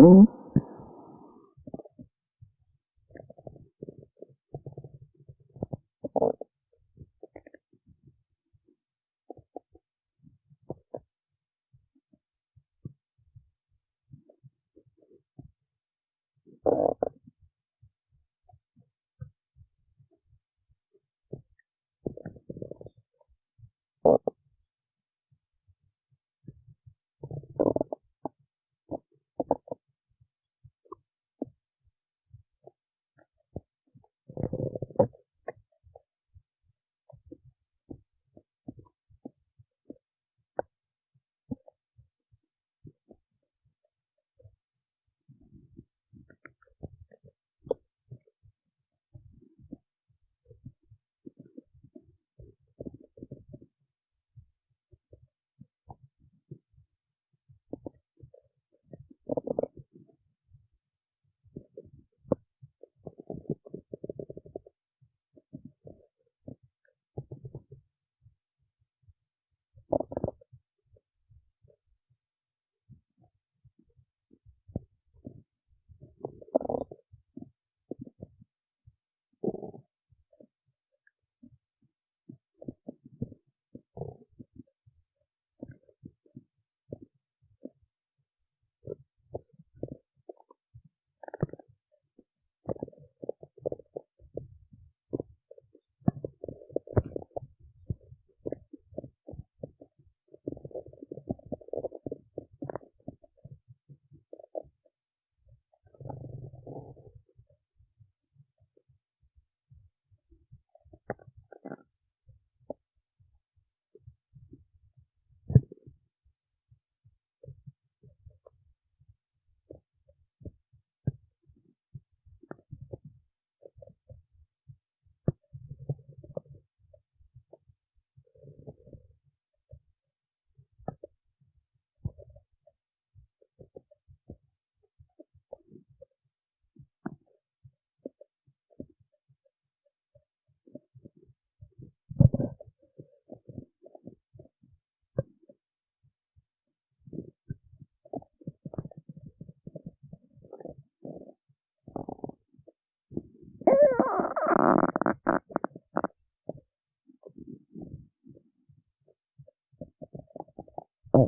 Mm-hmm.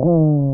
음.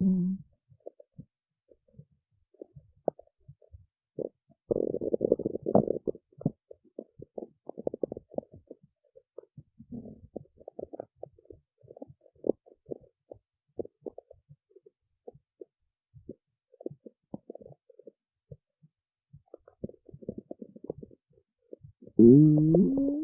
嗯。嗯。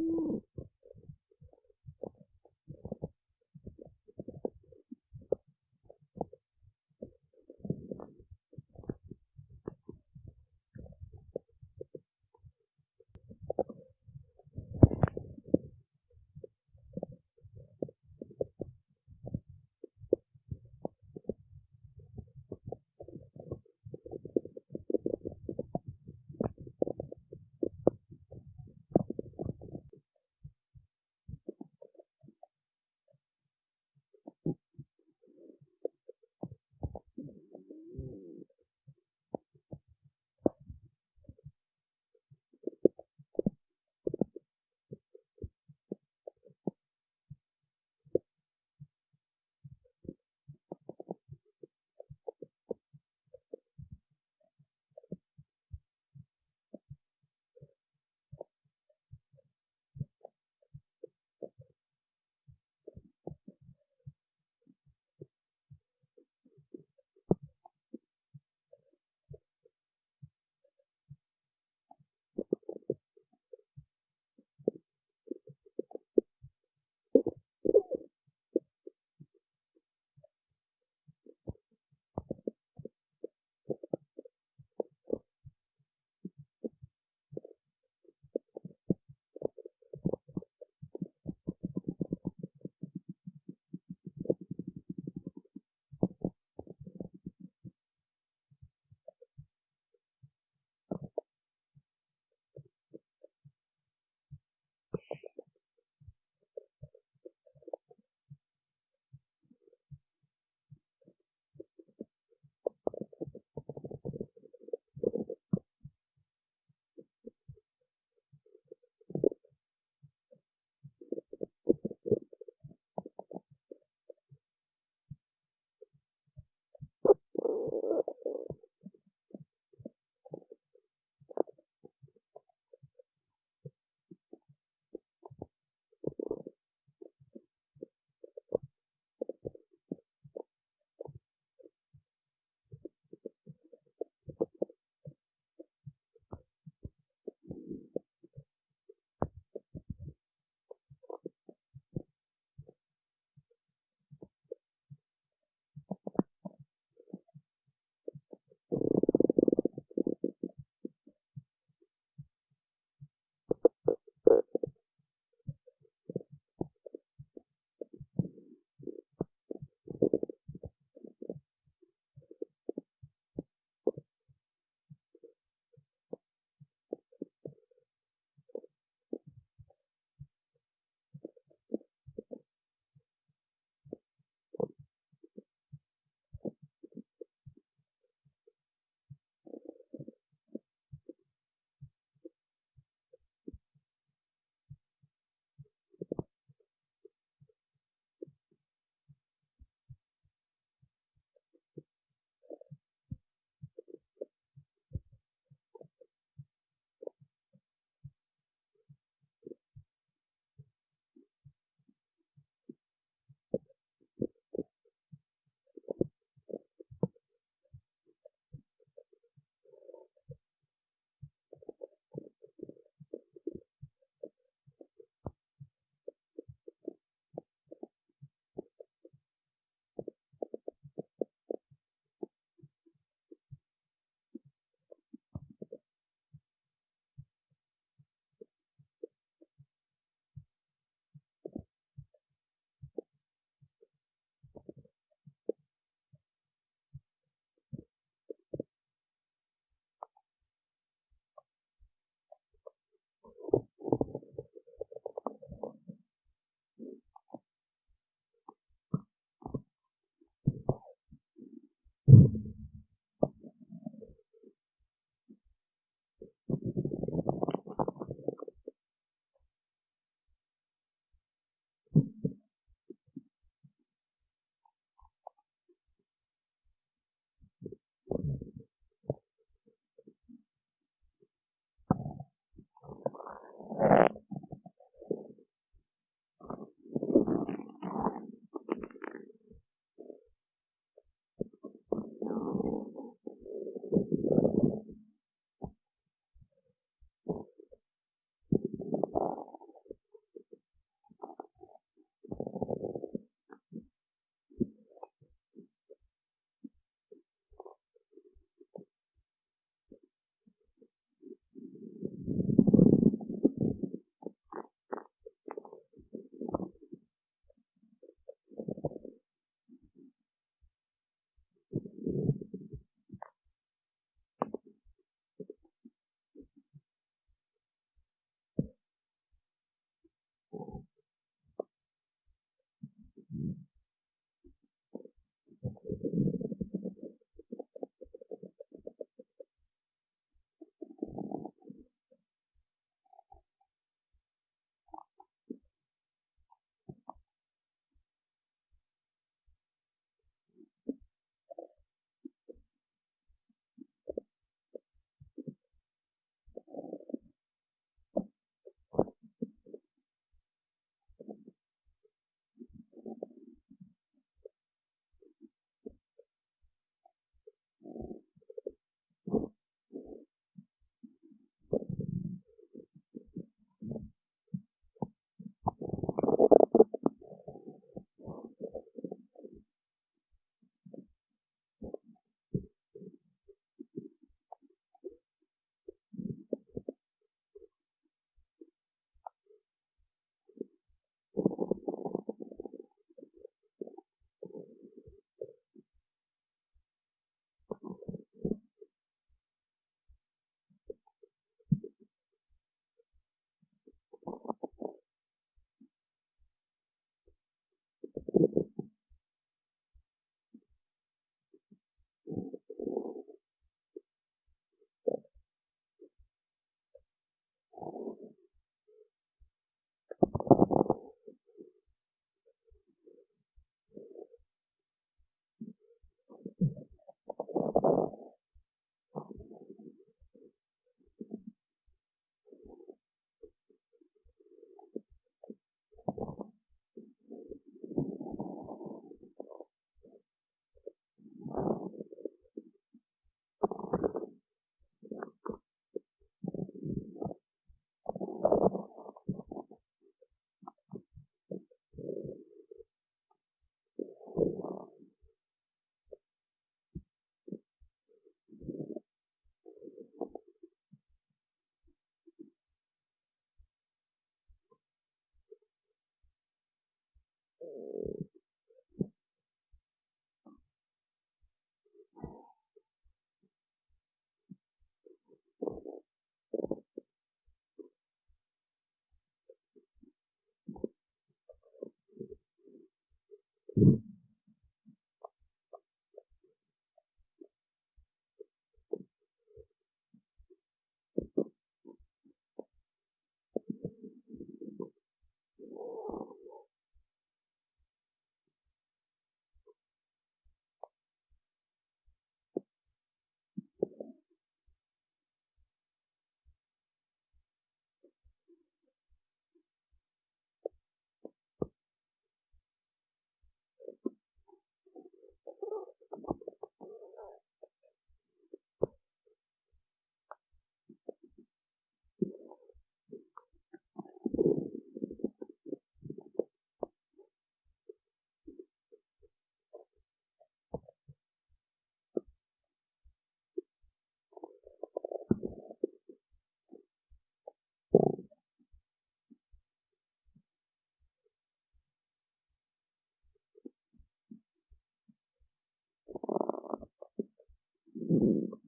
Mm. Mm.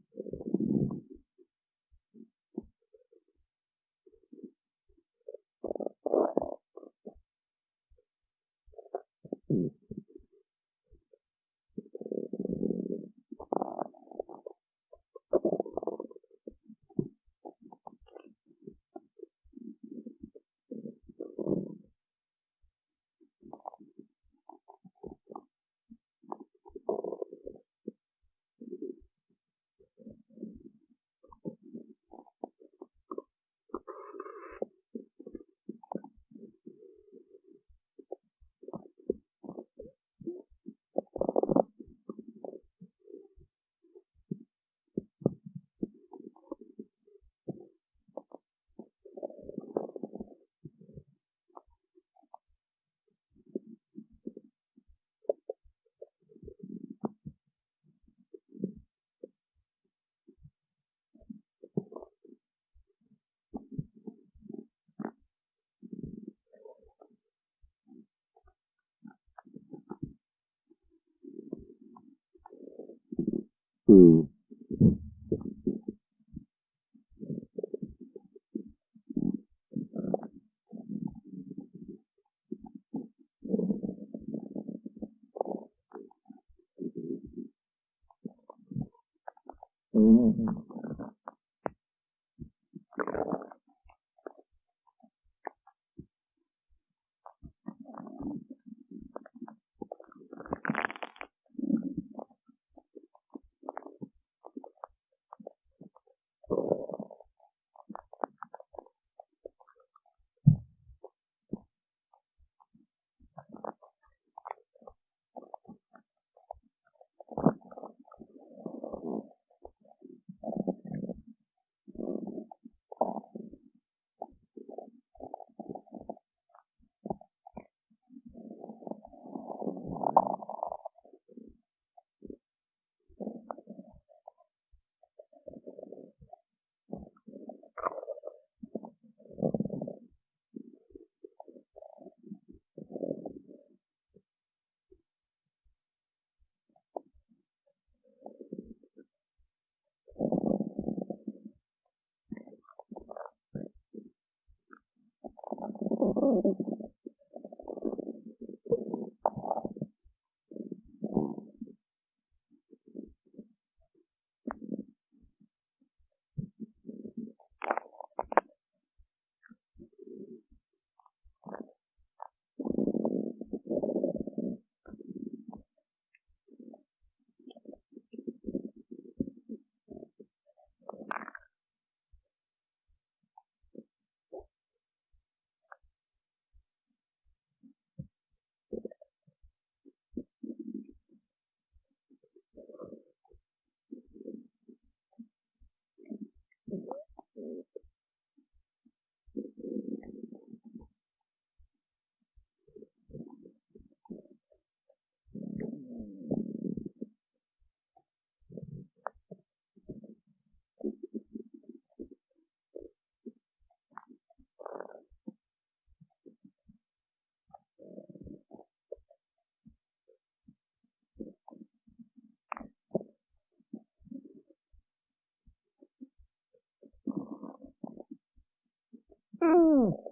Mm.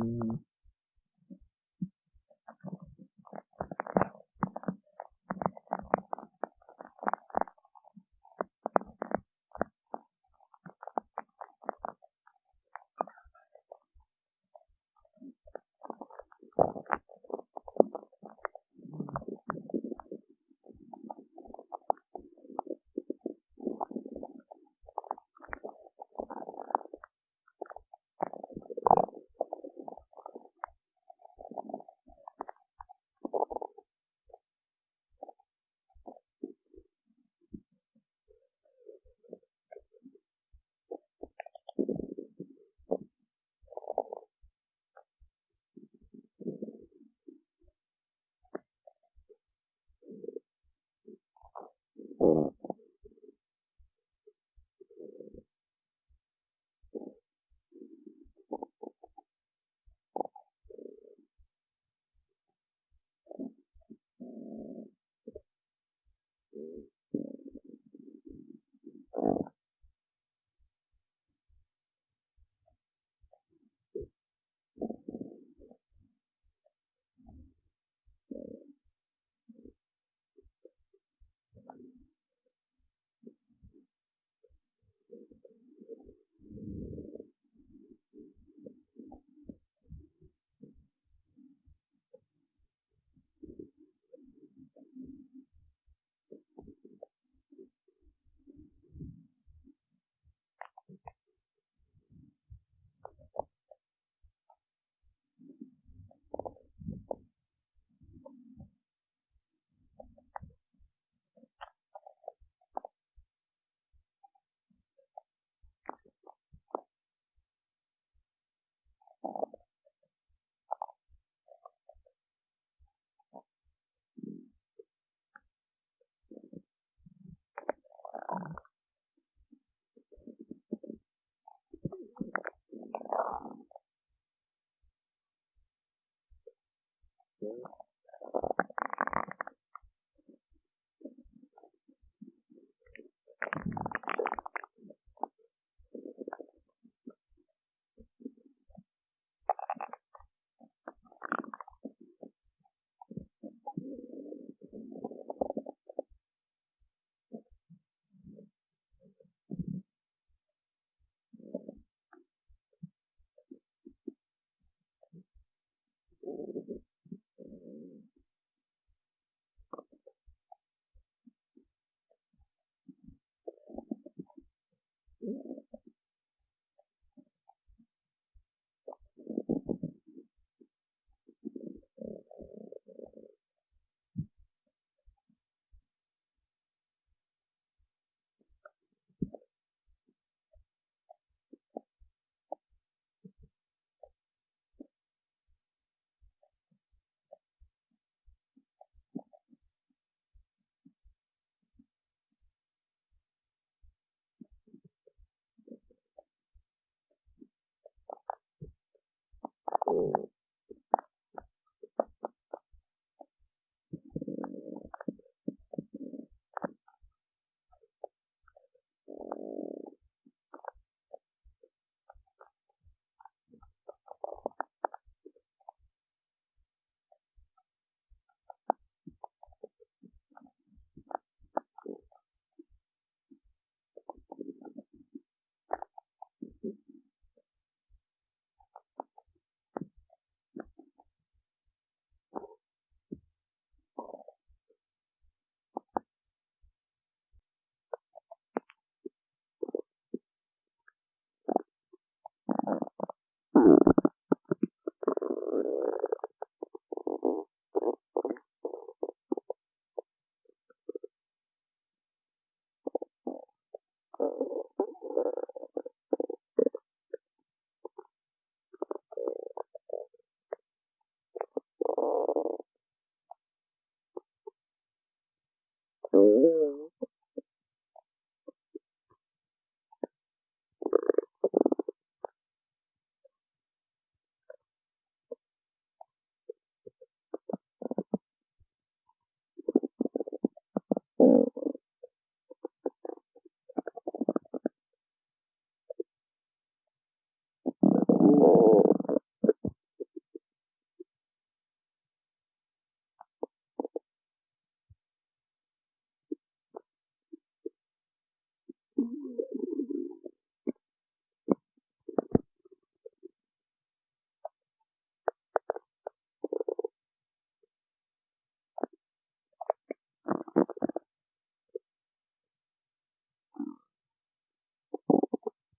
Uh, Yeah. and 明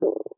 you